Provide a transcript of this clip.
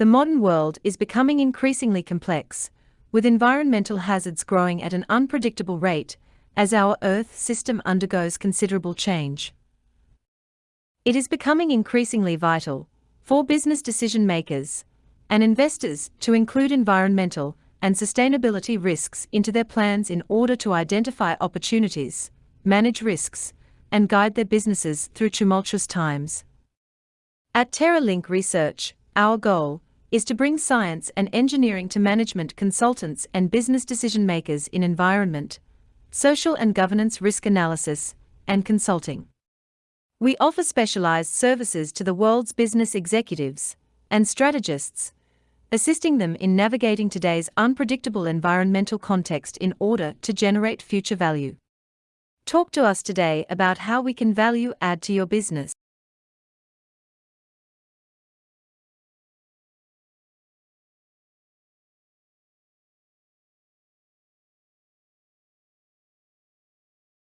The modern world is becoming increasingly complex, with environmental hazards growing at an unpredictable rate as our Earth system undergoes considerable change. It is becoming increasingly vital for business decision makers and investors to include environmental and sustainability risks into their plans in order to identify opportunities, manage risks, and guide their businesses through tumultuous times. At TerraLink Research, our goal is to bring science and engineering to management consultants and business decision makers in environment, social and governance risk analysis, and consulting. We offer specialized services to the world's business executives and strategists, assisting them in navigating today's unpredictable environmental context in order to generate future value. Talk to us today about how we can value add to your business.